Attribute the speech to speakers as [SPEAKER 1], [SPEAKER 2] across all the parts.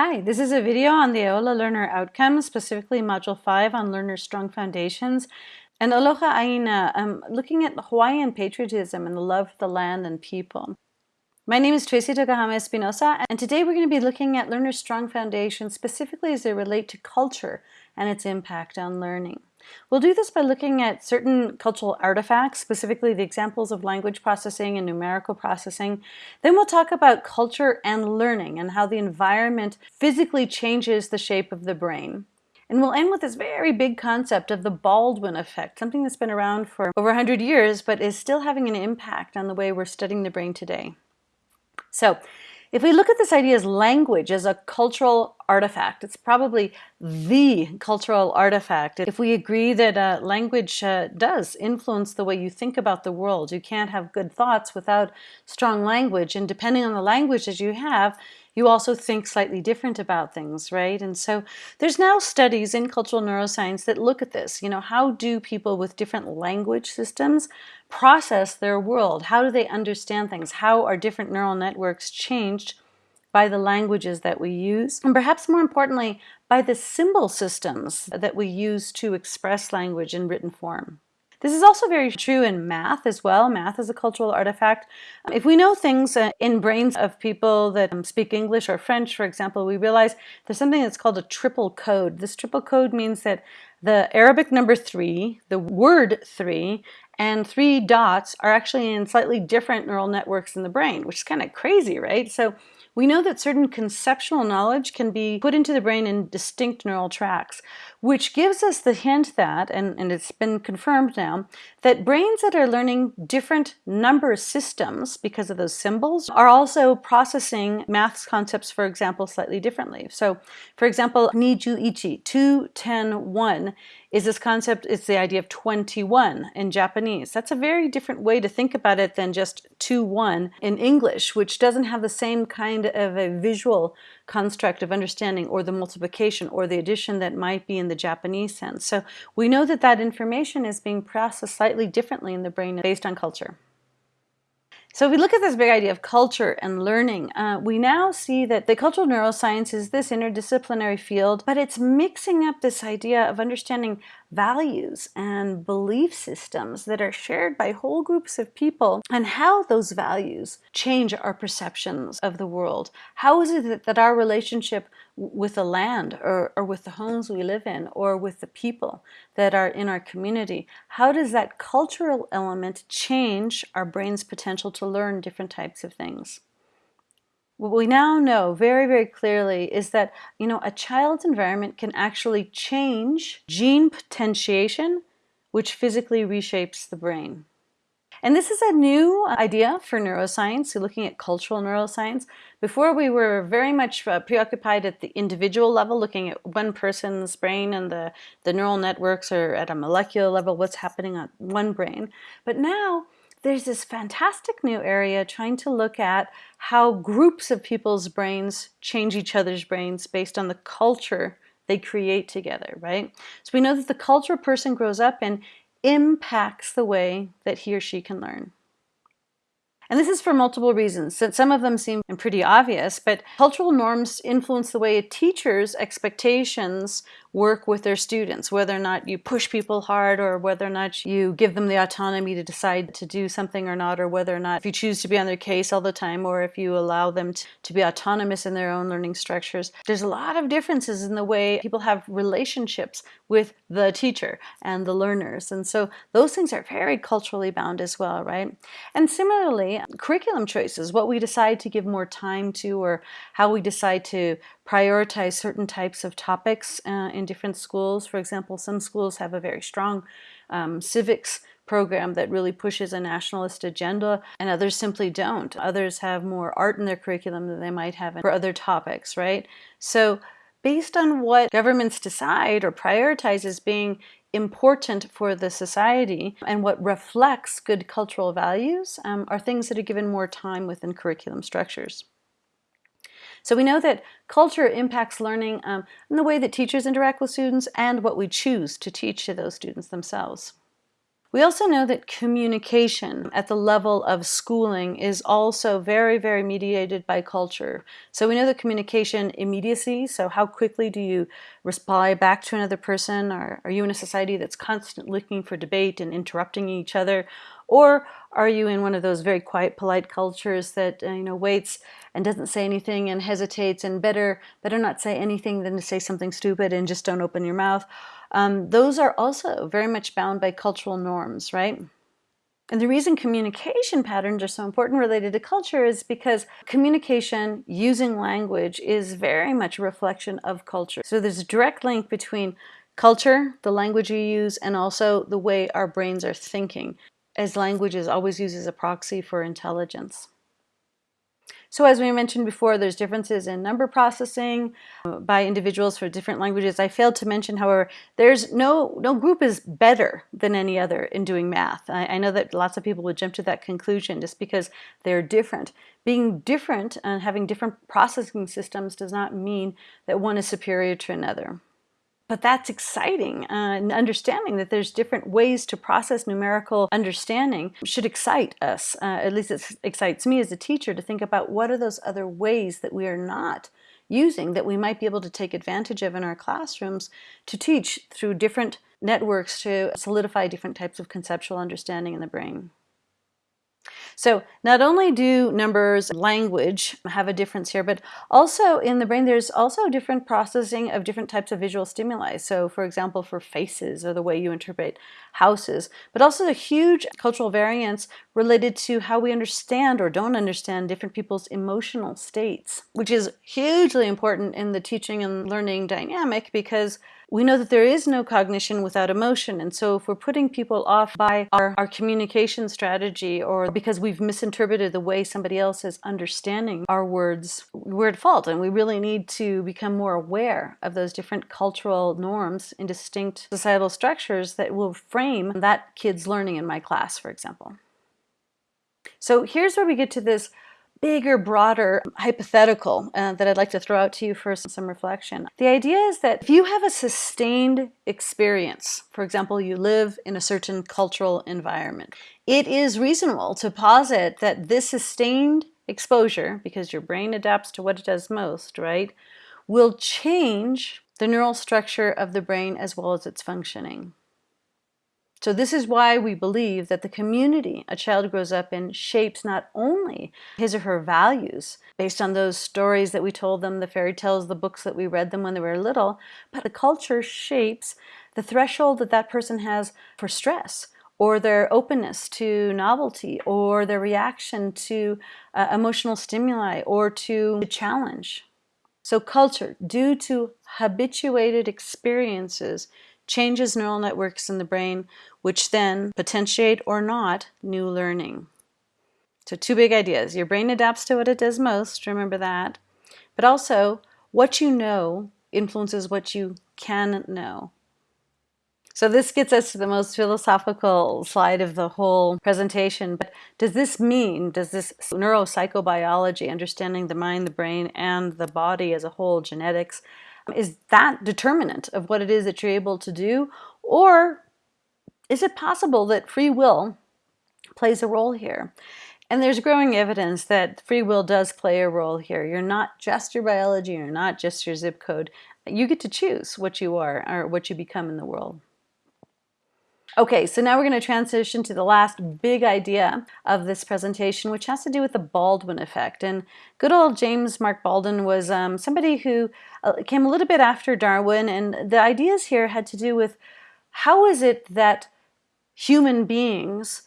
[SPEAKER 1] Hi, this is a video on the Aola Learner Outcomes, specifically Module 5 on Learner Strong Foundations. And aloha aina, I'm looking at Hawaiian patriotism and the love for the land and people. My name is Tracy Tokuhama Espinosa, and today we're going to be looking at Learner Strong Foundations specifically as they relate to culture and its impact on learning. We'll do this by looking at certain cultural artifacts, specifically the examples of language processing and numerical processing. Then we'll talk about culture and learning and how the environment physically changes the shape of the brain. And we'll end with this very big concept of the Baldwin effect, something that's been around for over 100 years, but is still having an impact on the way we're studying the brain today. So if we look at this idea as language as a cultural artifact, it's probably the cultural artifact. If we agree that uh, language uh, does influence the way you think about the world, you can't have good thoughts without strong language. And depending on the language that you have, you also think slightly different about things, right? And so there's now studies in cultural neuroscience that look at this. You know, how do people with different language systems process their world? How do they understand things? How are different neural networks changed by the languages that we use? And perhaps more importantly, by the symbol systems that we use to express language in written form. This is also very true in math as well. Math is a cultural artifact. If we know things uh, in brains of people that um, speak English or French, for example, we realize there's something that's called a triple code. This triple code means that the Arabic number three, the word three, and three dots are actually in slightly different neural networks in the brain, which is kind of crazy, right? So we know that certain conceptual knowledge can be put into the brain in distinct neural tracks, which gives us the hint that, and, and it's been confirmed now, that brains that are learning different number systems because of those symbols are also processing maths concepts, for example, slightly differently. So, for example, niju ichi, 2, 10, 1, is this concept, it's the idea of 21 in Japanese. That's a very different way to think about it than just 2, 1 in English, which doesn't have the same kind of a visual construct of understanding or the multiplication or the addition that might be in the Japanese sense. So we know that that information is being processed slightly differently in the brain based on culture. So if we look at this big idea of culture and learning, uh, we now see that the cultural neuroscience is this interdisciplinary field, but it's mixing up this idea of understanding values and belief systems that are shared by whole groups of people and how those values change our perceptions of the world. How is it that our relationship with the land or, or with the homes we live in or with the people that are in our community, how does that cultural element change our brain's potential to learn different types of things? What we now know very, very clearly is that, you know, a child's environment can actually change gene potentiation, which physically reshapes the brain. And this is a new idea for neuroscience, looking at cultural neuroscience. Before we were very much uh, preoccupied at the individual level, looking at one person's brain and the, the neural networks or at a molecular level, what's happening on one brain. But now there's this fantastic new area trying to look at how groups of people's brains change each other's brains based on the culture they create together, right? So we know that the culture a person grows up in impacts the way that he or she can learn. And this is for multiple reasons. Some of them seem pretty obvious, but cultural norms influence the way a teacher's expectations work with their students, whether or not you push people hard or whether or not you give them the autonomy to decide to do something or not, or whether or not if you choose to be on their case all the time or if you allow them to, to be autonomous in their own learning structures. There's a lot of differences in the way people have relationships with the teacher and the learners. And so those things are very culturally bound as well, right? And similarly, curriculum choices, what we decide to give more time to or how we decide to prioritize certain types of topics uh, in different schools. For example, some schools have a very strong um, civics program that really pushes a nationalist agenda and others simply don't. Others have more art in their curriculum than they might have for other topics, right? So based on what governments decide or prioritize as being important for the society and what reflects good cultural values um, are things that are given more time within curriculum structures. So we know that culture impacts learning um, in the way that teachers interact with students and what we choose to teach to those students themselves. We also know that communication at the level of schooling is also very, very mediated by culture. So we know that communication immediacy, so how quickly do you reply back to another person? Or are you in a society that's constantly looking for debate and interrupting each other? Or are you in one of those very quiet, polite cultures that uh, you know waits and doesn't say anything and hesitates and better better not say anything than to say something stupid and just don't open your mouth? Um, those are also very much bound by cultural norms, right? And the reason communication patterns are so important related to culture is because communication using language is very much a reflection of culture. So there's a direct link between culture, the language you use, and also the way our brains are thinking as language is always used as a proxy for intelligence. So as we mentioned before, there's differences in number processing uh, by individuals for different languages. I failed to mention, however, there's no, no group is better than any other in doing math. I, I know that lots of people would jump to that conclusion just because they're different. Being different and having different processing systems does not mean that one is superior to another but that's exciting uh, and understanding that there's different ways to process numerical understanding should excite us uh, at least it excites me as a teacher to think about what are those other ways that we are not using that we might be able to take advantage of in our classrooms to teach through different networks to solidify different types of conceptual understanding in the brain. So not only do numbers, language have a difference here, but also in the brain there's also different processing of different types of visual stimuli. So for example, for faces or the way you interpret houses, but also the huge cultural variance related to how we understand or don't understand different people's emotional states, which is hugely important in the teaching and learning dynamic because we know that there is no cognition without emotion. And so if we're putting people off by our, our communication strategy or because we've misinterpreted the way somebody else is understanding our words, we're at fault. And we really need to become more aware of those different cultural norms and distinct societal structures that will frame that kid's learning in my class, for example. So here's where we get to this bigger, broader hypothetical uh, that I'd like to throw out to you for some reflection. The idea is that if you have a sustained experience, for example, you live in a certain cultural environment, it is reasonable to posit that this sustained exposure, because your brain adapts to what it does most, right, will change the neural structure of the brain as well as its functioning. So this is why we believe that the community a child grows up in shapes not only his or her values based on those stories that we told them, the fairy tales, the books that we read them when they were little, but the culture shapes the threshold that that person has for stress or their openness to novelty or their reaction to uh, emotional stimuli or to the challenge. So culture, due to habituated experiences, changes neural networks in the brain, which then potentiate or not new learning. So two big ideas. Your brain adapts to what it does most, remember that. But also, what you know influences what you can know. So this gets us to the most philosophical slide of the whole presentation. But does this mean, does this neuropsychobiology, understanding the mind, the brain, and the body as a whole, genetics, is that determinant of what it is that you're able to do? Or is it possible that free will plays a role here? And there's growing evidence that free will does play a role here. You're not just your biology, you're not just your zip code. You get to choose what you are or what you become in the world. Okay, so now we're going to transition to the last big idea of this presentation, which has to do with the Baldwin effect. And good old James Mark Baldwin was um, somebody who uh, came a little bit after Darwin, and the ideas here had to do with how is it that human beings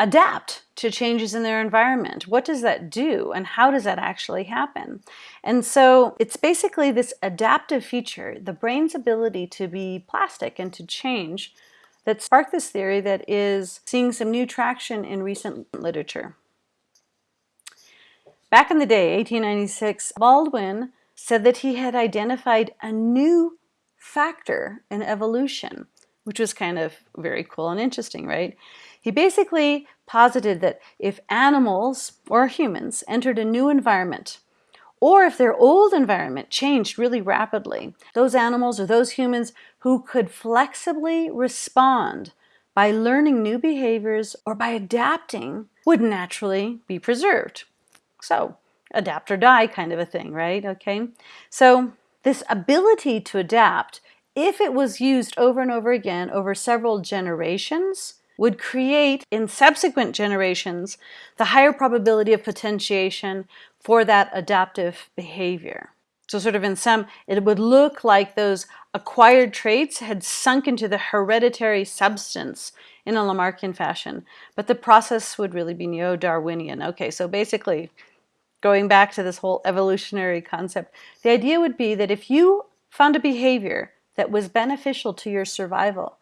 [SPEAKER 1] adapt to changes in their environment. What does that do and how does that actually happen? And so it's basically this adaptive feature, the brain's ability to be plastic and to change that sparked this theory that is seeing some new traction in recent literature. Back in the day, 1896, Baldwin said that he had identified a new factor in evolution, which was kind of very cool and interesting, right? He basically posited that if animals or humans entered a new environment, or if their old environment changed really rapidly, those animals or those humans who could flexibly respond by learning new behaviors or by adapting would naturally be preserved. So, adapt or die kind of a thing, right? Okay. So, this ability to adapt, if it was used over and over again over several generations, would create in subsequent generations the higher probability of potentiation for that adaptive behavior. So, sort of in some, it would look like those acquired traits had sunk into the hereditary substance in a Lamarckian fashion, but the process would really be neo Darwinian. Okay, so basically, going back to this whole evolutionary concept, the idea would be that if you found a behavior that was beneficial to your survival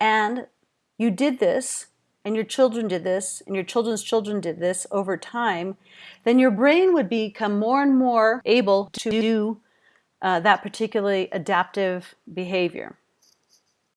[SPEAKER 1] and you did this and your children did this, and your children's children did this over time, then your brain would become more and more able to do uh, that particularly adaptive behavior.